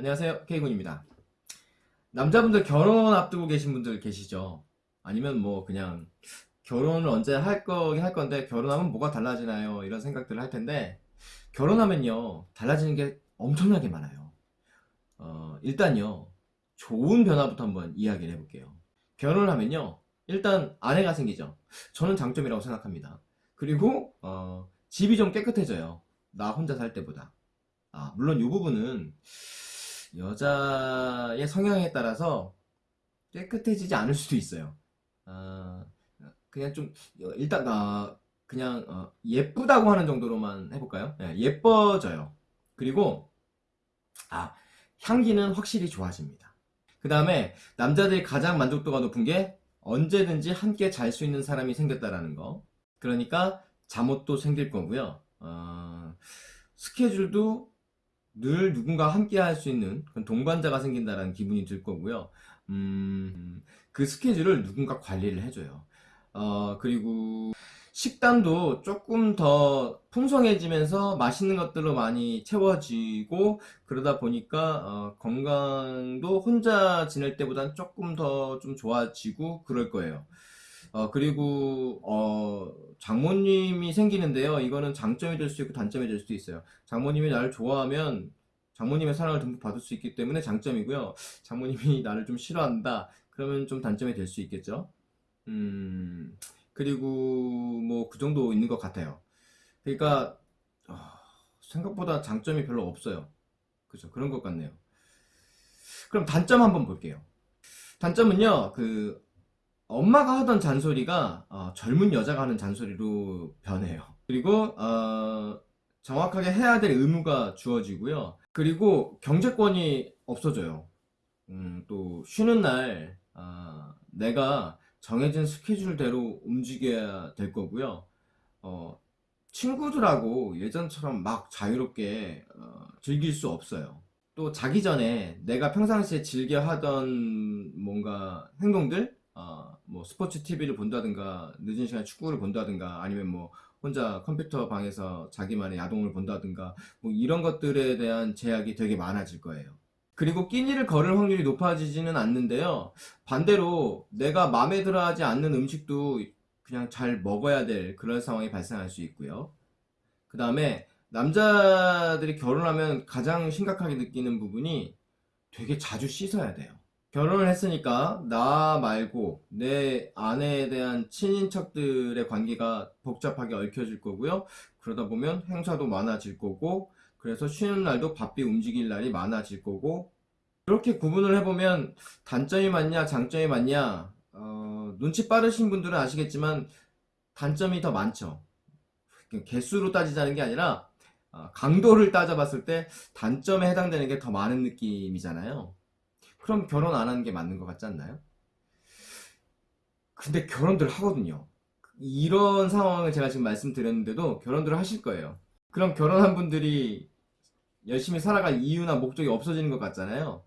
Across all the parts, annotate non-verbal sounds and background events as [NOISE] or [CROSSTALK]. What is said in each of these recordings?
안녕하세요 K군입니다. 남자분들 결혼 앞두고 계신 분들 계시죠? 아니면 뭐 그냥 결혼을 언제 할 거긴 할 건데 결혼하면 뭐가 달라지나요? 이런 생각들을 할 텐데 결혼하면요 달라지는 게 엄청나게 많아요. 어, 일단요 좋은 변화부터 한번 이야기를 해볼게요. 결혼을 하면요 일단 아내가 생기죠. 저는 장점이라고 생각합니다. 그리고 어, 집이 좀 깨끗해져요. 나 혼자 살 때보다. 아, 물론 이 부분은 여자의 성향에 따라서 깨끗해지지 않을 수도 있어요. 아, 그냥 좀 일단 아, 그냥 어, 예쁘다고 하는 정도로만 해볼까요? 예, 예뻐져요. 그리고 아 향기는 확실히 좋아집니다. 그 다음에 남자들이 가장 만족도가 높은 게 언제든지 함께 잘 수 있는 사람이 생겼다라는 거. 그러니까 잠옷도 생길 거고요. 어, 스케줄도 늘 누군가 함께 할 수 있는 그런 동반자가 생긴다는 기분이 들 거고요. 음, 그 스케줄을 누군가 관리를 해줘요. 어, 그리고 식단도 조금 더 풍성해지면서 맛있는 것들로 많이 채워지고 그러다 보니까 어, 건강도 혼자 지낼 때보다는 조금 더 좀 좋아지고 그럴 거예요. 어, 그리고 어, 장모님이 생기는데요. 이거는 장점이 될 수 있고 단점이 될 수도 있어요. 장모님이 나를 좋아하면 장모님의 사랑을 듬뿍 받을 수 있기 때문에 장점이고요. 장모님이 [LAUGHS] 나를 좀 싫어한다. 그러면 좀 단점이 될 수 있겠죠. 음, 그리고 뭐 그 정도 있는 것 같아요. 그러니까 어, 생각보다 장점이 별로 없어요. 그죠? 그런 것 같네요. 그럼 단점 한번 볼게요. 단점은요, 그 엄마가 하던 잔소리가 어, 젊은 여자가 하는 잔소리로 변해요. 그리고 어, 정확하게 해야 될 의무가 주어지고요. 그리고 경제권이 없어져요. 음, 또 쉬는 날 아, 내가 정해진 스케줄대로 움직여야 될 거고요. 어, 친구들하고 예전처럼 막 자유롭게 어, 즐길 수 없어요. 또 자기 전에 내가 평상시에 즐겨 하던 뭔가 행동들 어, 뭐 스포츠 TV를 본다든가 늦은 시간 축구를 본다든가 아니면 뭐 혼자 컴퓨터 방에서 자기만의 야동을 본다든가 뭐 이런 것들에 대한 제약이 되게 많아질 거예요. 그리고 끼니를 걸을 확률이 높아지지는 않는데요. 반대로 내가 마음에 들어 하지 않는 음식도 그냥 잘 먹어야 될 그런 상황이 발생할 수 있고요. 그 다음에 남자들이 결혼하면 가장 심각하게 느끼는 부분이 되게 자주 씻어야 돼요. 결혼을 했으니까 나 말고 내 아내에 대한 친인척들의 관계가 복잡하게 얽혀질 거고요. 그러다 보면 행사도 많아질 거고 그래서 쉬는 날도 바삐 움직일 날이 많아질 거고 이렇게 구분을 해보면 단점이 맞냐 장점이 맞냐 어, 눈치 빠르신 분들은 아시겠지만 단점이 더 많죠. 개수로 따지자는 게 아니라 어, 강도를 따져봤을 때 단점에 해당되는 게 더 많은 느낌이잖아요. 그럼 결혼 안 하는 게 맞는 것 같지 않나요? 근데 결혼들 하거든요. 이런 상황을 제가 지금 말씀드렸는데도 결혼들을 하실 거예요. 그럼 결혼한 분들이 열심히 살아갈 이유나 목적이 없어지는 것 같잖아요.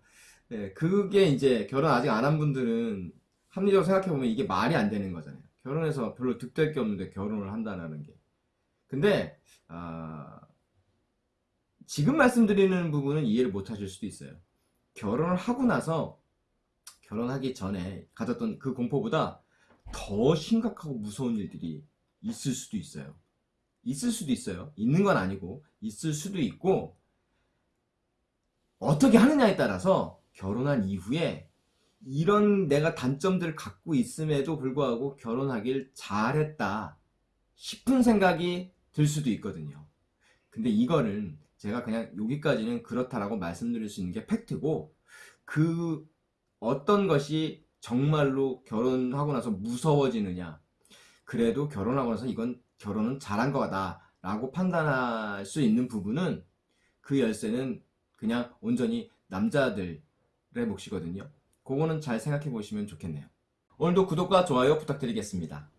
네, 그게 이제 결혼 아직 안 한 분들은 합리적으로 생각해보면 이게 말이 안 되는 거잖아요. 결혼해서 별로 득될 게 없는데 결혼을 한다는 게. 근데, 아, 지금 말씀드리는 부분은 이해를 못 하실 수도 있어요. 결혼을 하고 나서 결혼하기 전에 가졌던 그 공포보다 더 심각하고 무서운 일들이 있을 수도 있어요. 있을 수도 있어요. 있는 건 아니고 있을 수도 있고 어떻게 하느냐에 따라서 결혼한 이후에 이런 내가 단점들을 갖고 있음에도 불구하고 결혼하길 잘했다 싶은 생각이 들 수도 있거든요. 근데 이거는 제가 그냥 여기까지는 그렇다라고 말씀드릴 수 있는 게 팩트고 그 어떤 것이 정말로 결혼하고 나서 무서워지느냐. 그래도 결혼하고 나서 이건 결혼은 잘한 거다 라고 판단할 수 있는 부분은 그 열쇠는 그냥 온전히 남자들의 몫이거든요. 그거는 잘 생각해 보시면 좋겠네요. 오늘도 구독과 좋아요 부탁드리겠습니다